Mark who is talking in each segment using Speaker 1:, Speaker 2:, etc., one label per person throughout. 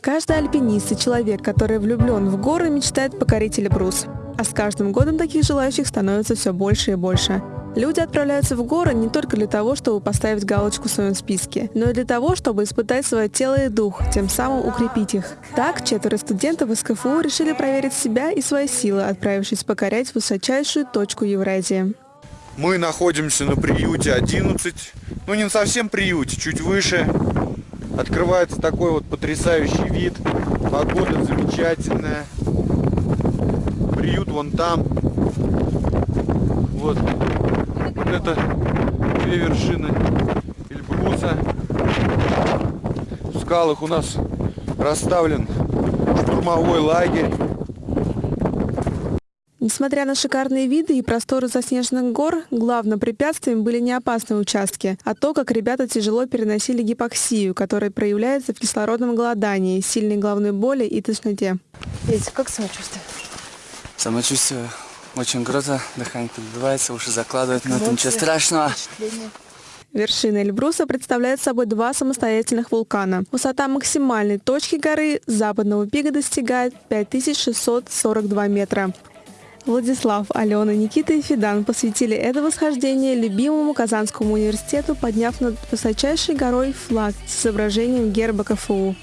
Speaker 1: Каждый альпинист и человек, который влюблен в горы, мечтает покорить Эльбрус. А с каждым годом таких желающих становится все больше и больше. Люди отправляются в горы не только для того, чтобы поставить галочку в своем списке, но и для того, чтобы испытать свое тело и дух, тем самым укрепить их. Так, четверо студентов из КФУ решили проверить себя и свои силы, отправившись покорять высочайшую точку Евразии.
Speaker 2: Мы находимся на приюте 11, ну не совсем приюте, чуть выше. Открывается такой вот потрясающий вид, погода замечательная. Приют вон там. Вот вот это две вершины Эльбруса. В скалах у нас расставлен штурмовой лагерь.
Speaker 1: Несмотря на шикарные виды и просторы заснеженных гор, главным препятствием были не опасные участки, а то, как ребята тяжело переносили гипоксию, которая проявляется в кислородном голодании, сильной головной боли и тошноте.
Speaker 3: Петя, как самочувствие?
Speaker 4: Самочувствие очень круто, дыхание подбивается, уши закладывают, но это ничего страшного.
Speaker 1: Вершина Эльбруса представляет собой два самостоятельных вулкана. Высота максимальной точки горы западного пика достигает 5642 метра. Владислав, Алена, Никита и Федан посвятили это восхождение любимому Казанскому университету, подняв над высочайшей горой флаг с изображением герба КФУ.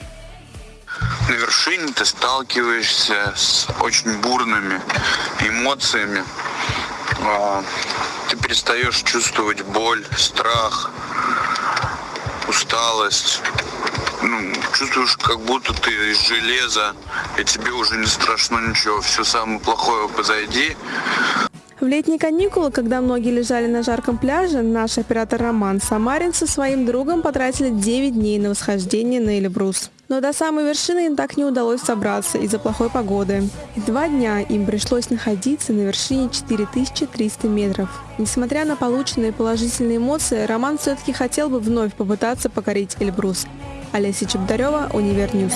Speaker 5: На вершине ты сталкиваешься с очень бурными эмоциями. А, ты перестаешь чувствовать боль, страх, усталость. Ну, чувствуешь, как будто ты из железа, и тебе уже не страшно ничего, все самое плохое позади.
Speaker 1: В летние каникулы, когда многие лежали на жарком пляже, наш оператор Роман Самарин со своим другом потратили 9 дней на восхождение на Эльбрус. Но до самой вершины им так не удалось собраться из-за плохой погоды. Два дня им пришлось находиться на вершине 4300 метров. Несмотря на полученные положительные эмоции, Роман все-таки хотел бы вновь попытаться покорить Эльбрус. Олеся Чебдарева, Univer News.